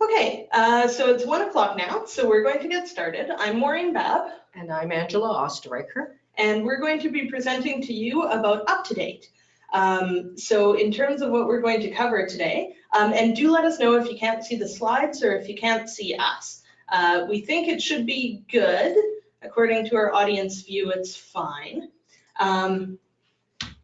Okay, uh, so it's one o'clock now, so we're going to get started. I'm Maureen Babb, And I'm Angela Osterreicher. and we're going to be presenting to you about UpToDate. Um, so in terms of what we're going to cover today, um, and do let us know if you can't see the slides or if you can't see us. Uh, we think it should be good. According to our audience view, it's fine. Um,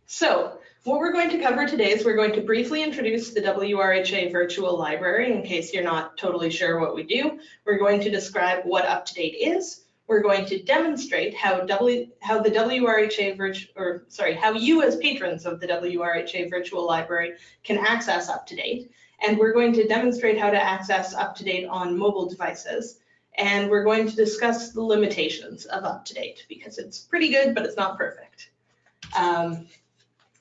so what we're going to cover today is we're going to briefly introduce the WRHA virtual library in case you're not totally sure what we do. We're going to describe what UpToDate is. We're going to demonstrate how w, how the WRHA or sorry, how you as patrons of the WRHA virtual library can access UpToDate. And we're going to demonstrate how to access UpToDate on mobile devices. And we're going to discuss the limitations of UpToDate because it's pretty good, but it's not perfect. Um,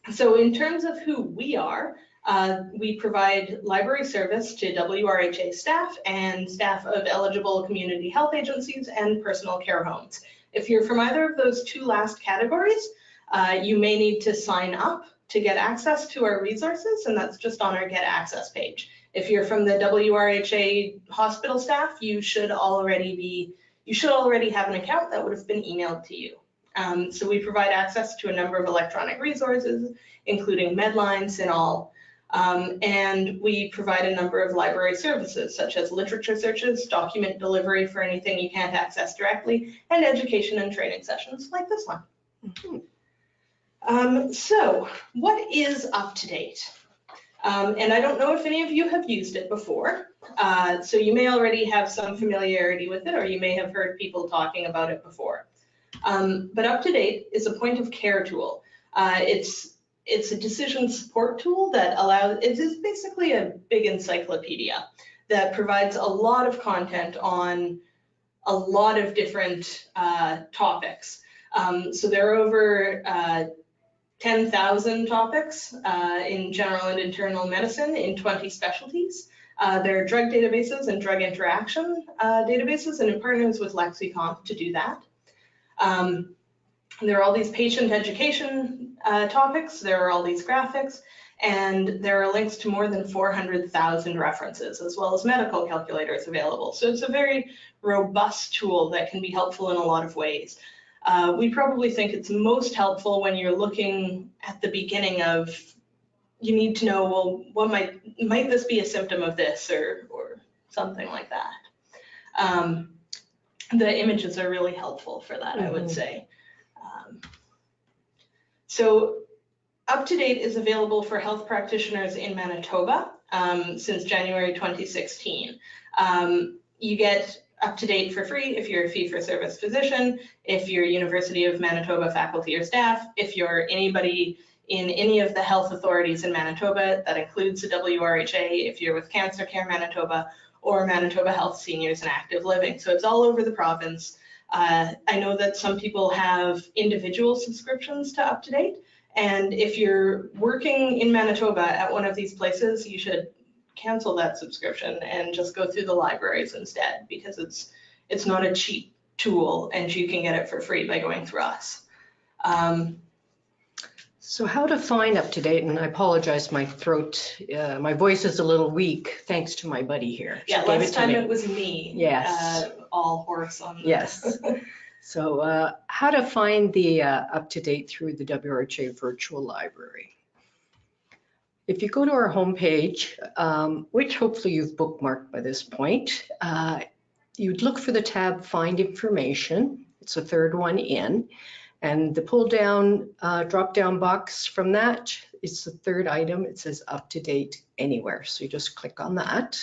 so in terms of who we are, uh, we provide library service to WRHA staff and staff of eligible community health agencies and personal care homes. If you're from either of those two last categories, uh, you may need to sign up to get access to our resources, and that's just on our Get Access page. If you're from the WRHA hospital staff, you should already be, you should already have an account that would have been emailed to you. Um, so we provide access to a number of electronic resources, including Medline, CINAHL, um, and we provide a number of library services such as literature searches, document delivery for anything you can't access directly, and education and training sessions like this one. Um, so what is UpToDate? Um, and I don't know if any of you have used it before. Uh, so you may already have some familiarity with it or you may have heard people talking about it before. Um, but UpToDate is a point of care tool. Uh, it's it's a decision support tool that allows, it is basically a big encyclopedia that provides a lot of content on a lot of different uh, topics. Um, so there are over uh, 10,000 topics uh, in general and internal medicine in 20 specialties. Uh, there are drug databases and drug interaction uh, databases, and it partners with Lexicomp to do that. Um, there are all these patient education uh, topics, there are all these graphics, and there are links to more than 400,000 references, as well as medical calculators available. So it's a very robust tool that can be helpful in a lot of ways. Uh, we probably think it's most helpful when you're looking at the beginning of, you need to know, well, what might, might this be a symptom of this or, or something like that. Um, the images are really helpful for that, I would Mhm. say. Um, So UpToDate is available for health practitioners in Manitoba um, since January 2016. Um, you get UpToDate for free if you're a fee-for-service physician, if you're University of Manitoba faculty or staff, if you're anybody in any of the health authorities in Manitoba, that includes the WRHA, if you're with Cancer Care Manitoba, or Manitoba Health Seniors and Active Living. So it's all over the province. Uh, I know that some people have individual subscriptions to UpToDate, and if you're working in Manitoba at one of these places, you should cancel that subscription and just go through the libraries instead, because it's it's not a cheap tool, and you can get it for free by going through us. Um, So how to find up to date, and I apologize, my throat, uh, my voice is a little weak, thanks to my buddy here. She yeah, gave last it to time me. it was me. Yes. uh, all horse on. the- Yes. So uh, how to find the uh, date through the WRHA Virtual Library. If you go to our homepage, um, which hopefully you've bookmarked by this point, uh, you'd look for the tab Find Information. It's the third one in. And the pull down, uh, drop down box from that is the third item. It says up to date Anywhere. So you just click on that.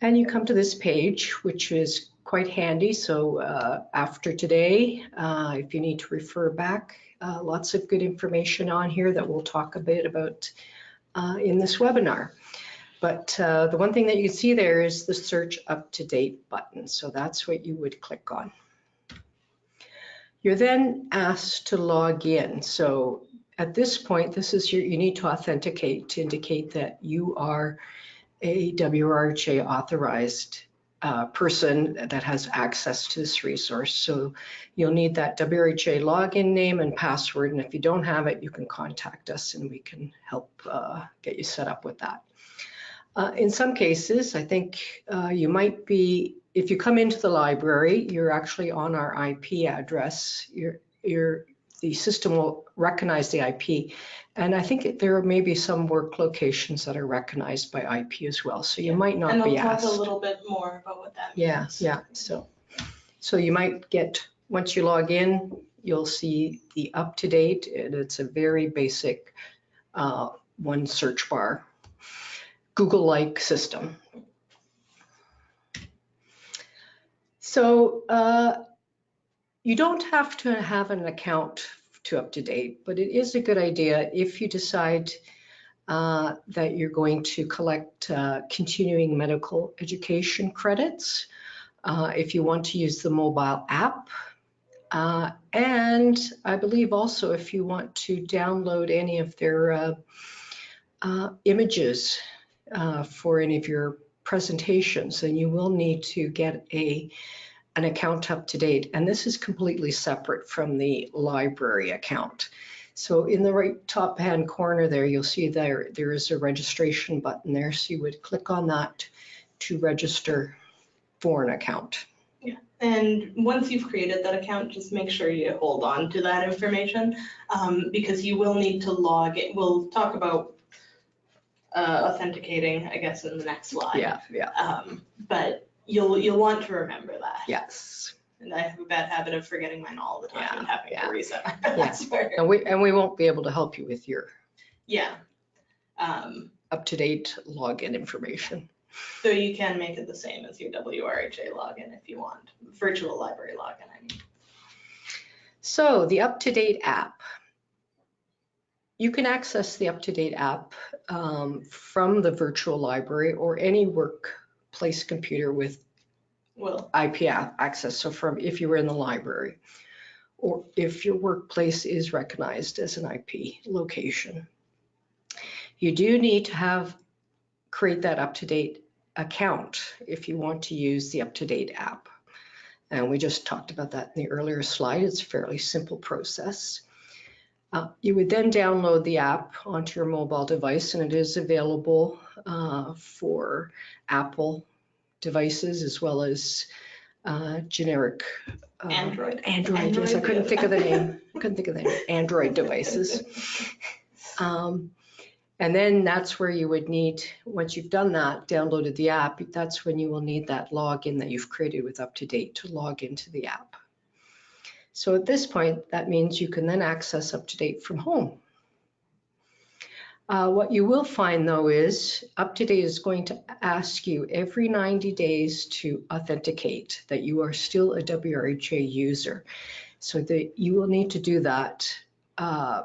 And you come to this page, which is quite handy. So uh, after today, uh, if you need to refer back, uh, lots of good information on here that we'll talk a bit about uh, in this webinar. But uh, the one thing that you see there is the search up to date button. So that's what you would click on. You're then asked to log in. So at this point, this is your, you need to authenticate to indicate that you are a WRHA authorized uh, person that has access to this resource. So you'll need that WRHA login name and password. And if you don't have it, you can contact us and we can help uh, get you set up with that. Uh, In some cases, I think uh, you might be, if you come into the library, you're actually on our IP address. You're, you're, the system will recognize the IP. And I think there may be some work locations that are recognized by IP as well, so you might And not I'll be talk asked. a little bit more about what that Yeah, means. yeah, so, so you might get, once you log in, you'll see the up-to-date, and it's a very basic uh, one search bar, Google-like system. So uh, you don't have to have an account to up-to-date, but it is a good idea if you decide uh, that you're going to collect uh, continuing medical education credits, uh, if you want to use the mobile app. Uh, And I believe also if you want to download any of their uh, images for any of your presentations, and you will need to get a, an account up to date. And this is completely separate from the library account. So in the right top hand corner there, you'll see there, there is a registration button there. So you would click on that to register for an account. Yeah. And once you've created that account, just make sure you hold on to that information, um, because you will need to log it. We'll talk about uh, authenticating, I guess, in the next slide. Yeah, yeah, Um, but you'll, you'll want to remember that. yes. And I have a bad habit of forgetting mine all the time and having yeah. to reset my password. And we, and we won't be able to help you with your Yeah. Um, up-to-date login information. so you can make it the same as your WRHA login if you want, virtual library login, I mean. So the up-to-date app. You can access the up-to-date app um, from the virtual library or any workplace computer with Well, IP access. So from if you were in the library or if your workplace is recognized as an IP location. You do need to have, create that up-to-date account if you want to use the up-to-date app. And we just talked about that in the earlier slide. It's a fairly simple process. Uh, You would then download the app onto your mobile device and it is available uh, for Apple devices as well as uh, generic. uh, Android. Android, yes, I couldn't think of the name, I couldn't think of the name, Android devices. Um, And then that's where you would need, once you've done that, downloaded the app, that's when you will need that login that you've created with UpToDate to log into the app. So at this point, that means you can then access UpToDate from home. Uh, What you will find though is UpToDate is going to ask you every 90 days to authenticate that you are still a WRHA user. So that you will need to do that uh,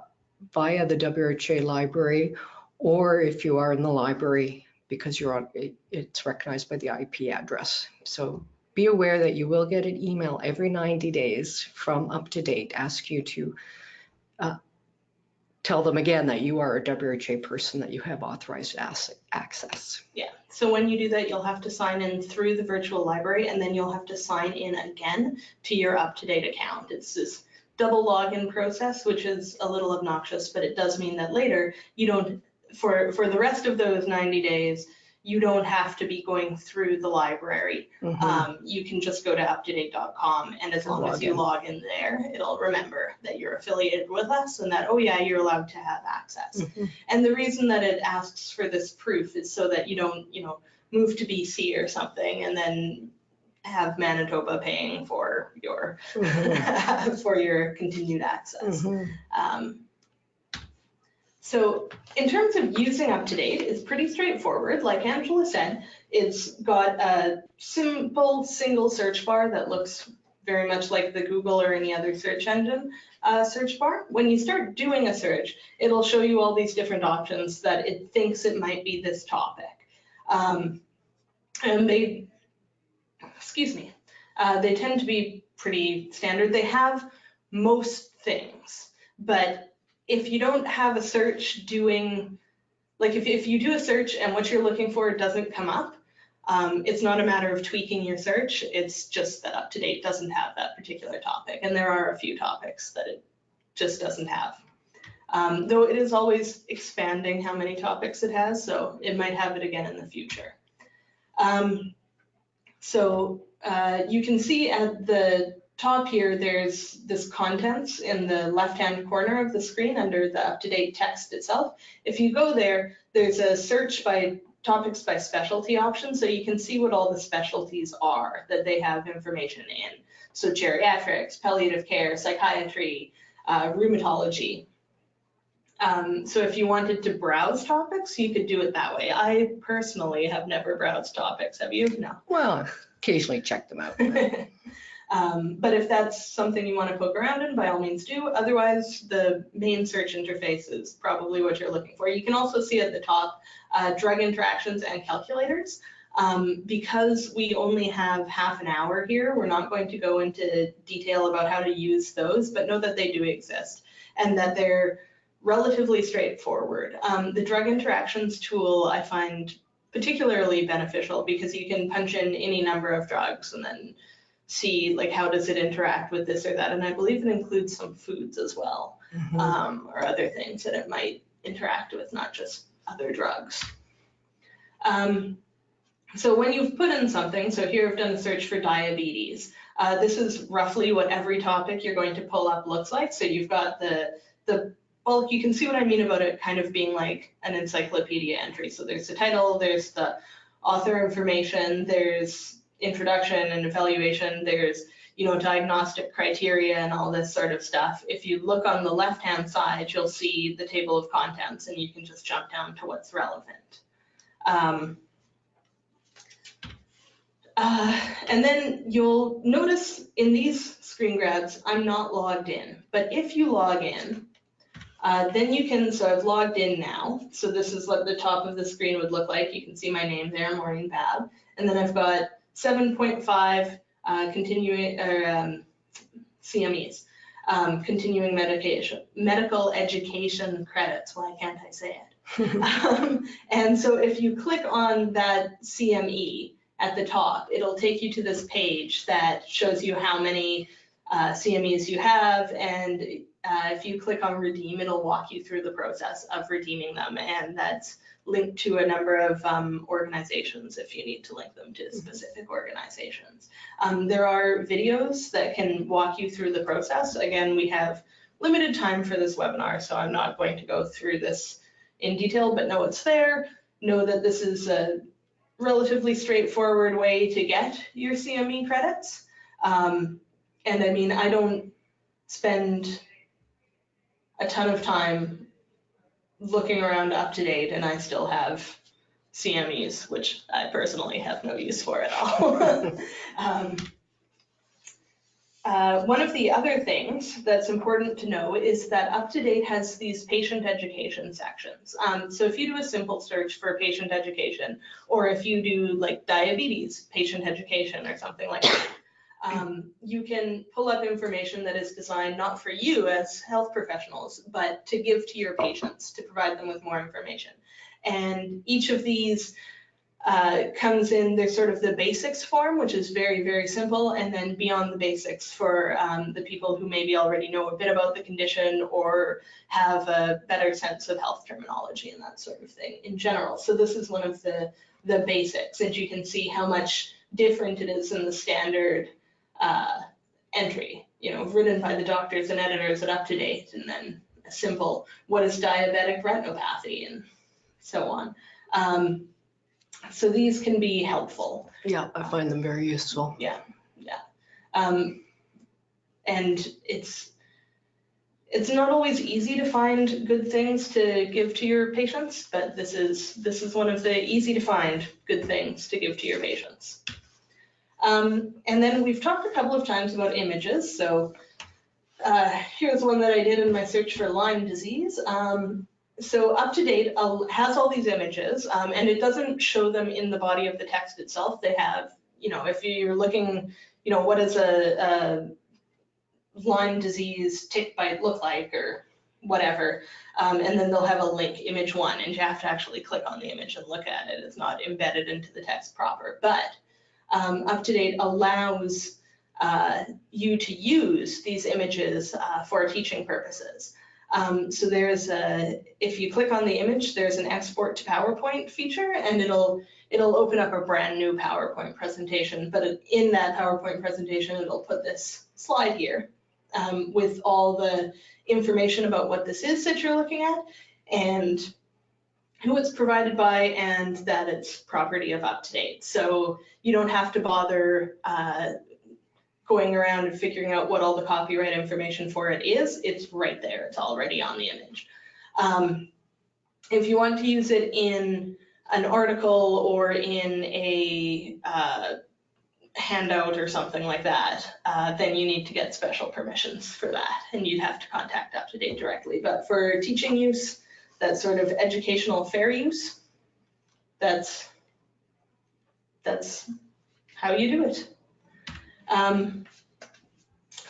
via the WRHA library, or if you are in the library, because you're on, it- it's recognized by the IP address. So be aware that you will get an email every 90 days from UpToDate, ask you to uh, tell them again that you are a WHA person, that you have authorized access. Yeah, so when you do that, you'll have to sign in through the virtual library and then you'll have to sign in again to your up-to-date account. It's this double login process, which is a little obnoxious, but it does mean that later you don't, for, for the rest of those 90 days, you don't have to be going through the library. Mhm. Um, you can just go to uptodate.com and as And long as you in. log in there, it'll remember that you're affiliated with us and that, oh yeah, you're allowed to have access. Mhm. And the reason that it asks for this proof is so that you don't, you know, move to BC or something and then have Manitoba paying for your, Mhm. for your continued access. Mhm. Um, So in terms of using UpToDate, it's pretty straightforward. Like Angela said, it's got a simple single search bar that looks very much like the Google or any other search engine uh, search bar. When you start doing a search, it'll show you all these different options that it thinks it might be this topic. Um, and they, excuse me, uh, they tend to be pretty standard. They have most things, but if you don't have a search doing, like if, if you do a search and what you're looking for doesn't come up, um, it's not a matter of tweaking your search. It's just that UpToDate doesn't have that particular topic. And there are a few topics that it just doesn't have. Um, though it is always expanding how many topics it has, so it might have it again in the future. Um, so uh, you can see at the top here, there's this contents in the left-hand corner of the screen under the up-to-date text itself. If you go there, there's a search by topics by specialty option, so you can see what all the specialties are that they have information in. So geriatrics, palliative care, psychiatry, uh, rheumatology. Um, so if you wanted to browse topics, you could do it that way. I personally have never browsed topics. Have you? No. Well, occasionally check them out. Um, but if that's something you want to poke around in, by all means do. Otherwise, the main search interface is probably what you're looking for. You can also see at the top uh, drug interactions and calculators. Um, because we only have half an hour here, we're not going to go into detail about how to use those, but know that they do exist and that they're relatively straightforward. Um, the drug interactions tool I find particularly beneficial because you can punch in any number of drugs and then see like how does it interact with this or that. And I believe it includes some foods as well Mhm. um, or other things that it might interact with, not just other drugs. Um, so when you've put in something, so here I've done a search for diabetes. Uh, this is roughly what every topic you're going to pull up looks like. So you've got the, the well, you can see what I mean about it kind of being like an encyclopedia entry. So there's the title, there's the author information, there's introduction and evaluation, there's you know diagnostic criteria and all this sort of stuff. If you look on the left-hand side, you'll see the table of contents, and you can just jump down to what's relevant. Um, uh, and then you'll notice in these screen grabs, I'm not logged in. But if you log in, uh, then you can, so I've logged in now. So this is what the top of the screen would look like. You can see my name there, Maureen Babb. And then I've got 7.5 uh, continuing, or um, CMEs, um, continuing medication, medical education credits. Why can't I say it? um, and so if you click on that CME at the top, it'll take you to this page that shows you how many uh, CMEs you have. And uh, if you click on redeem, it'll walk you through the process of redeeming them. And that's linked to a number of um, organizations if you need to link them to specific organizations. Um, there are videos that can walk you through the process. Again, we have limited time for this webinar, so I'm not going to go through this in detail, but know it's there. Know that this is a relatively straightforward way to get your CME credits. Um, and I mean, I don't spend a ton of time looking around up to date and I still have CMEs, which I personally have no use for at all. um, uh, one of the other things that's important to know is that UpToDate has these patient education sections. Um, so if you do a simple search for patient education, or if you do like diabetes patient education or something like that, um, you can pull up information that is designed not for you as health professionals, but to give to your patients to provide them with more information. And each of these uh, comes in, there's sort of the basics form, which is very, very simple, and then beyond the basics for um, the people who maybe already know a bit about the condition or have a better sense of health terminology and that sort of thing in general. So this is one of the, the basics, and you can see how much different it is than the standard uh, entry, you know, written by the doctors and editors at UpToDate, and then a simple, what is diabetic retinopathy, and so on. Um, so these can be helpful. Yeah, I find them very useful. Yeah, yeah. Um, and it's, it's not always easy to find good things to give to your patients, but this is, this is one of the easy to find good things to give to your patients. Um, and then we've talked a couple of times about images. So uh, here's one that I did in my search for Lyme disease. Um, so UpToDate uh, has all these images um, and it doesn't show them in the body of the text itself. They have, you know, if you're looking, you know, what does a, a Lyme disease tick bite look like or whatever. Um, and then they'll have a link, image one, and you have to actually click on the image and look at it. It's not embedded into the text proper. But um, UpToDate allows uh, you to use these images uh, for teaching purposes. Um, so there's a, if you click on the image, there's an export to PowerPoint feature and it'll, it'll open up a brand new PowerPoint presentation. But in that PowerPoint presentation, it'll put this slide here um, with all the information about what this is that you're looking at and who it's provided by and that it's property of UpToDate. So you don't have to bother uh, going around and figuring out what all the copyright information for it is. It's right there. It's already on the image. Um, if you want to use it in an article or in a uh, handout or something like that, uh, then you need to get special permissions for that and you'd have to contact UpToDate directly. But for teaching use, that sort of educational fair use, that's, that's how you do it. Um,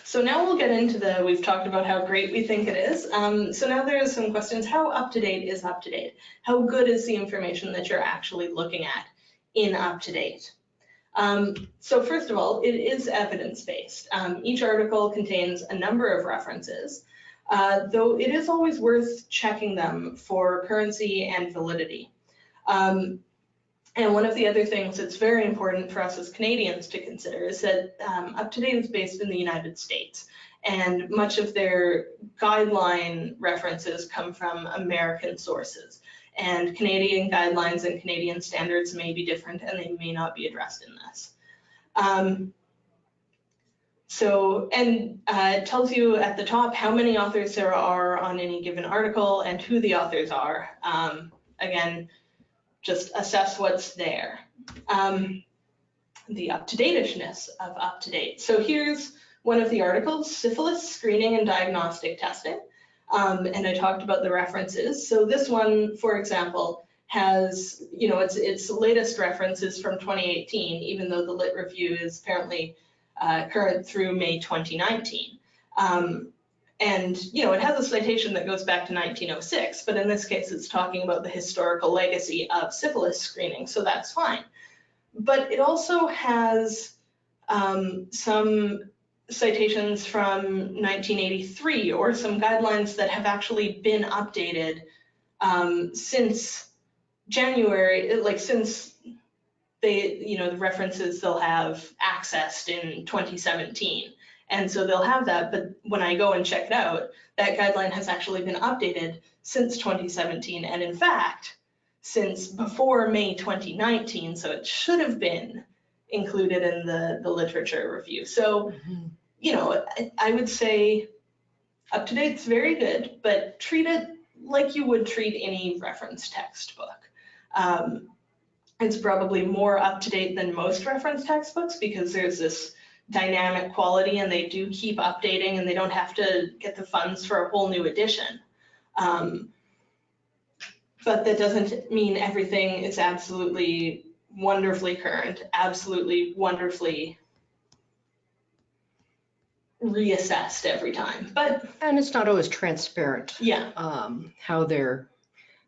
so now we'll get into the, we've talked about how great we think it is. Um, so now there are some questions. How up to date is up to date? How good is the information that you're actually looking at in up to date? Um, so first of all, it is evidence-based. Um, each article contains a number of references, uh, though it is always worth checking them for currency and validity. Um, and one of the other things that's very important for us as Canadians to consider is that um, UpToDate is based in the United States, and much of their guideline references come from American sources. And Canadian guidelines and Canadian standards may be different, and they may not be addressed in this. Um, so, and uh, it tells you at the top how many authors there are on any given article and who the authors are. Um, again, just assess what's there. Um, the up-to-dateishness of up-to-date. So here's one of the articles, syphilis screening and diagnostic testing. Um, and I talked about the references. So this one, for example, has, you know, its, its latest references from 2018, even though the lit review is apparently uh, current through May 2019. Um, and, you know, it has a citation that goes back to 1906, but in this case, it's talking about the historical legacy of syphilis screening, so that's fine. But it also has um, some citations from 1983 or some guidelines that have actually been updated um, since January, like since they, you know, the references they'll have accessed in 2017. And so they'll have that, but when I go and check it out, that guideline has actually been updated since 2017. And in fact, since before May 2019, so it should have been included in the, the literature review. So, Mm-hmm. you know, I, I would say up to date's very good, but treat it like you would treat any reference textbook. Um, it's probably more up to date than most reference textbooks because there's this dynamic quality and they do keep updating and they don't have to get the funds for a whole new edition. Um, but that doesn't mean everything is absolutely wonderfully current, absolutely wonderfully reassessed every time. But And it's not always transparent, yeah, um, how they're,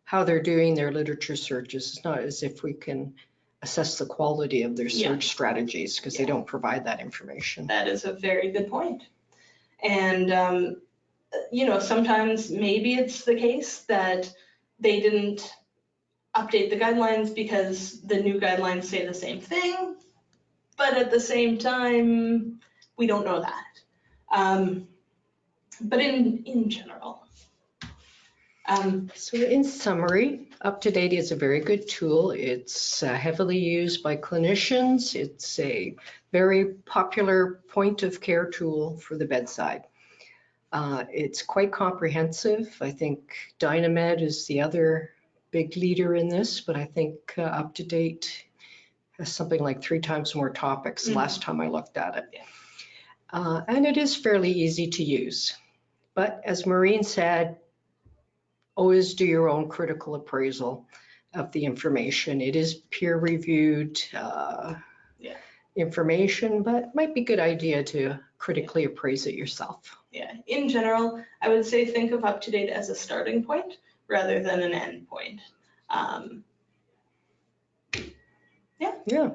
how they're doing their literature searches. It's not as if we can assess the quality of their Yeah. search strategies because they Yeah. don't provide that information. that is a very good point. And, um, you know, sometimes maybe it's the case that they didn't update the guidelines because the new guidelines say the same thing, but at the same time, we don't know that. Um, but in, in general. Um, So in summary, UpToDate is a very good tool. It's uh, heavily used by clinicians. It's a very popular point of care tool for the bedside. Uh, It's quite comprehensive. I think Dynamed is the other big leader in this, but I think uh, UpToDate has something like three times more topics Mhm. last time I looked at it. Uh, And it is fairly easy to use. But as Maureen said, always do your own critical appraisal of the information. It is peer reviewed uh, Yeah. information, but might be a good idea to critically appraise it yourself. yeah, in general, I would say think of up to date as a starting point rather than an end point. Um, Yeah.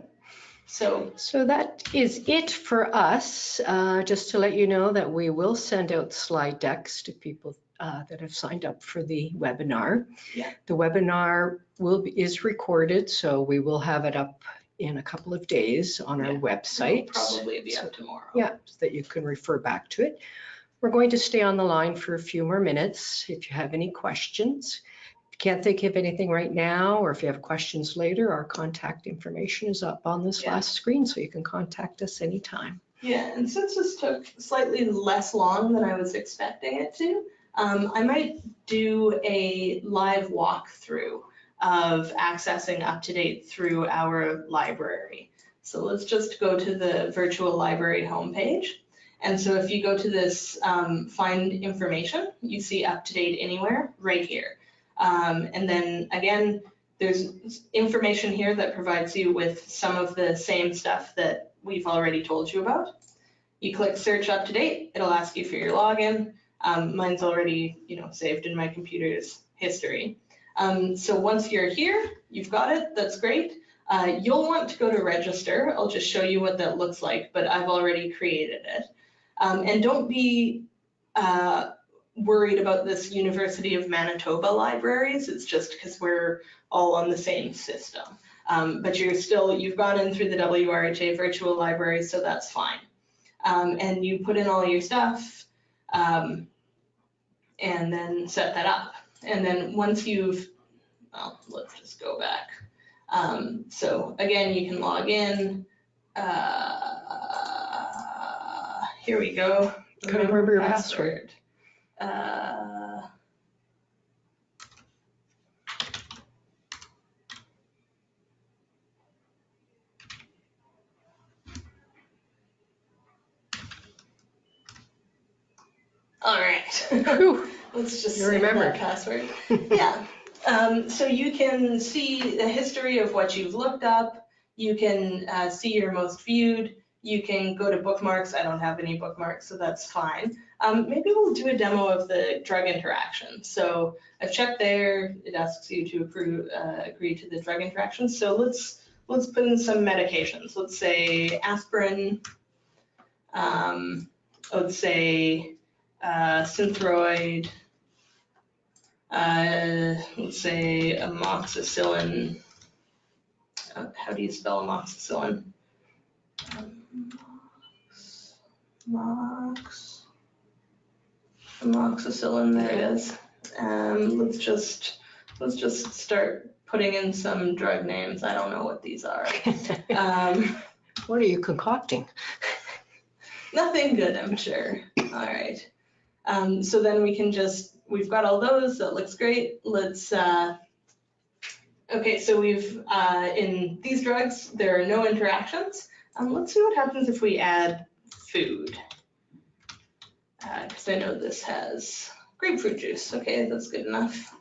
so So that is it for us. Uh, Just to let you know that we will send out slide decks to people uh, that have signed up for the webinar. Yeah. The webinar will, be is recorded, so we will have it up in a couple of days on our Yeah. website. It'll Probably be up tomorrow. Yeah, so that you can refer back to it. We're going to stay on the line for a few more minutes if you have any questions. If you can't think of anything right now, or if you have questions later, our contact information is up on this Yeah. last screen, so you can contact us anytime. Yeah, and since this took slightly less long than I was expecting it to, um, I might do a live walkthrough of accessing UpToDate through our library. So let's just go to the virtual library homepage. And so if you go to this um, find information, you see UpToDate anywhere right here. Um, and then again, there's information here that provides you with some of the same stuff that we've already told you about. You click search up to date, it'll ask you for your login. Um, mine's already, you know, saved in my computer's history. Um, so once you're here, you've got it, that's great. Uh, you'll want to go to register. I'll just show you what that looks like, but I've already created it. Um, and don't be uh, worried about this University of Manitoba libraries. It's just because we're all on the same system. Um, but you're still, you've gone in through the WRHA virtual library, so that's fine. Um, and you put in all your stuff um, and then set that up. And then once you've, well, let's just go back. Um, so again, you can log in. Uh, here we go. Gotta remember your password. Uh, All right. Whew, Let's just You save remembered. that password. Yeah. Um, so you can see the history of what you've looked up. You can uh, see your most viewed. You can go to bookmarks. I don't have any bookmarks, so that's fine. Um, maybe we'll do a demo of the drug interaction. So I've checked there. It asks you to approve, uh, agree to the drug interaction. So let's let's put in some medications. Let's say aspirin. Um, let's say uh, Synthroid, uh, let's say amoxicillin. Uh, how do you spell amoxicillin? Um, Mox, amoxicillin, there it is. Um, let's just, let's just start putting in some drug names. I don't know what these are. Um, What are you concocting? Nothing good, I'm sure. All right. Um, so then we can just, we've got all those, that looks great. Let's, uh, okay, so we've, uh, in these drugs, there are no interactions. Um, let's see what happens if we add food. Uh, cause I know this has grapefruit juice. Okay, that's good enough.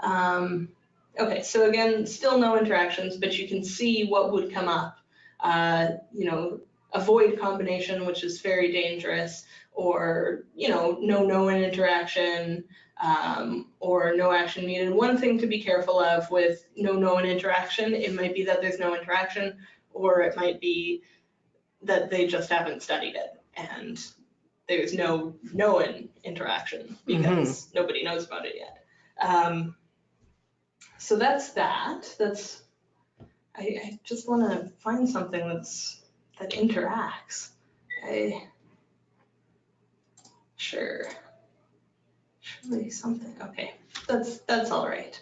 Um, okay, so again, still no interactions, but you can see what would come up. Uh, you know, avoid combination, which is very dangerous, or, you know, no known interaction, um, or no action needed. One thing to be careful of with no known interaction, it might be that there's no interaction, or it might be that they just haven't studied it and there's no known interaction because nobody knows about it yet. Um, so that's that. That's I, I just want to find something that's that interacts. I sure, surely something. Okay, that's that's all right.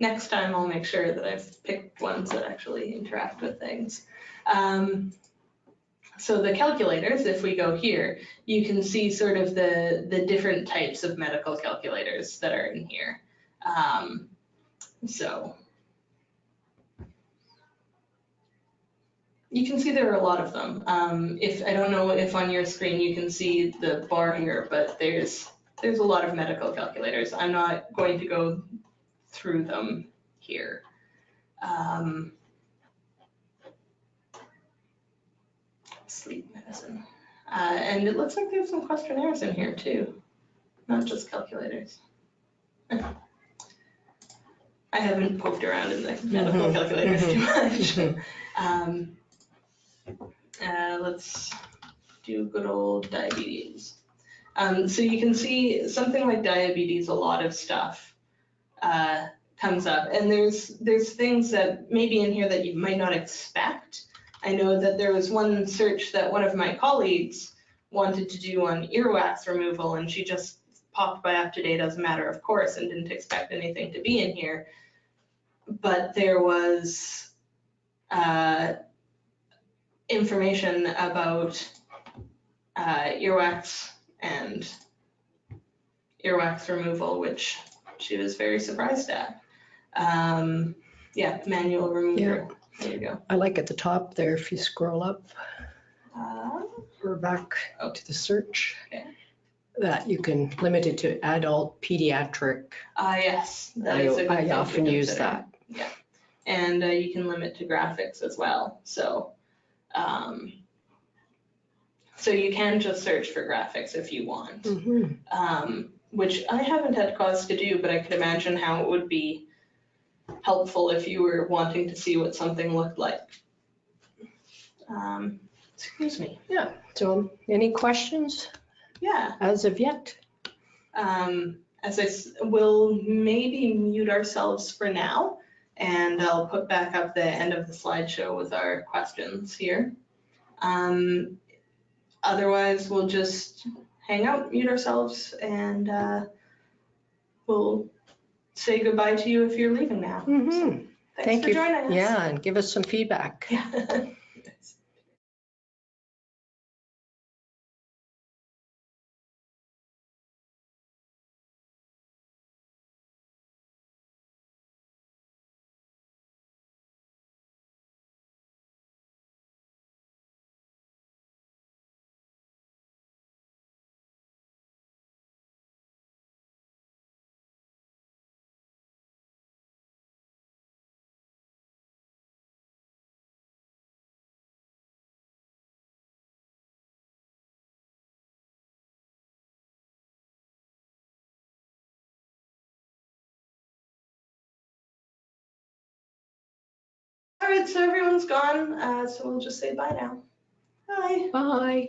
Next time I'll make sure that I've picked ones that actually interact with things. Um, so the calculators, if we go here, you can see sort of the the different types of medical calculators that are in here. Um, so You can see there are a lot of them. Um, if, I don't know if on your screen you can see the bar here, but there's, there's a lot of medical calculators. I'm not going to go through them here. Um, sleep medicine. Uh, and it looks like there's some questionnaires in here too, not just calculators. I haven't poked around in the medical Mhm, calculators too much. Mhm. Um, uh, let's do good old diabetes. Um, so you can see something like diabetes, a lot of stuff uh, comes up. And there's, there's things that maybe in here that you might not expect. I know that there was one search that one of my colleagues wanted to do on earwax removal and she just popped by up to date as a matter of course and didn't expect anything to be in here. But there was uh, information about uh, earwax and earwax removal, which she was very surprised at. Um, yeah, manual remover. There you go. I like at the top there, if you scroll up Uh, or back Oh. to the search, Okay. that you can limit it to adult pediatric. ah, yes, that I is a good thing I often use that. Yeah. And uh, you can limit to graphics as well. So, um, so you can just search for graphics if you want. Mhm. um, which I haven't had cause to do, but I could imagine how it would be helpful if you were wanting to see what something looked like. Um, excuse me. Yeah. So any questions Yeah. as of yet? Um, as I s- will maybe mute ourselves for now, and I'll put back up the end of the slideshow with our questions here. Um, otherwise, we'll just hang out, mute ourselves, and uh, we'll say goodbye to you if you're leaving now. Mhm. Thanks Thank for you. joining us. Yeah, and give us some feedback. Yeah. Right, so everyone's gone, uh, so we'll just say bye now. Bye. Bye.